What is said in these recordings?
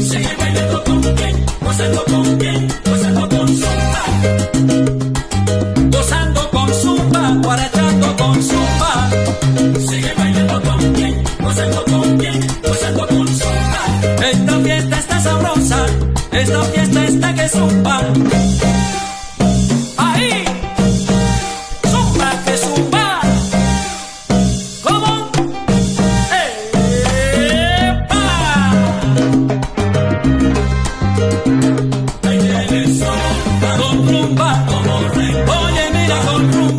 Sigue bailando con quién, gozando con quién, gozando con zumba. Gozando con zumba, guarachando con zumba. Sigue bailando con quién, gozando con quién, gozando con zumba. Esta fiesta está sabrosa, esta fiesta está que zumba. Rumba como rey. Oye, mira con rumba.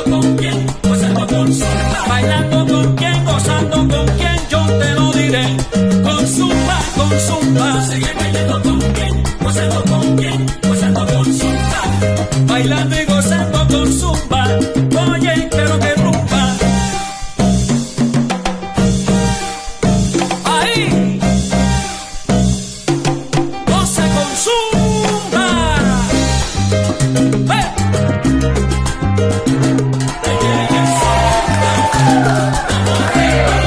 Gozando con quién, gozando con. Bailando con quién, gozando con quién, yo te lo diré. Con con zumba. Sigue bailando con quién, gozando con quién, gozando con. Bailando Yeah.